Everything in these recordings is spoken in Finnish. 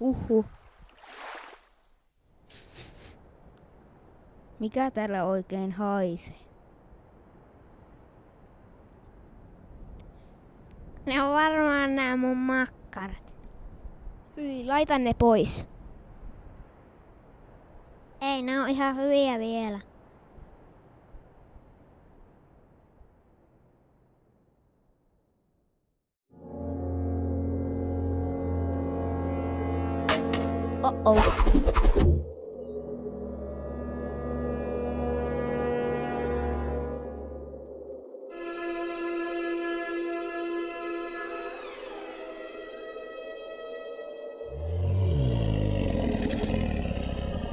Huhhuh. Mikä täällä oikein haisee? Ne on varmaan nämä mun makkarat. Hyi, laita ne pois. Ei, ne on ihan hyviä vielä. Oh-oh.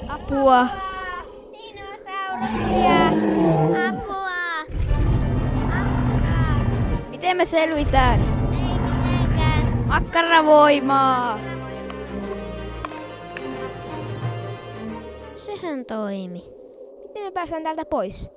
Apua. Dinosauruksia! Apua! Apua! Miten me selvitään? Ei mitenkään. Makkaravoimaa! Sehän toimi. Miten me päästään täältä pois?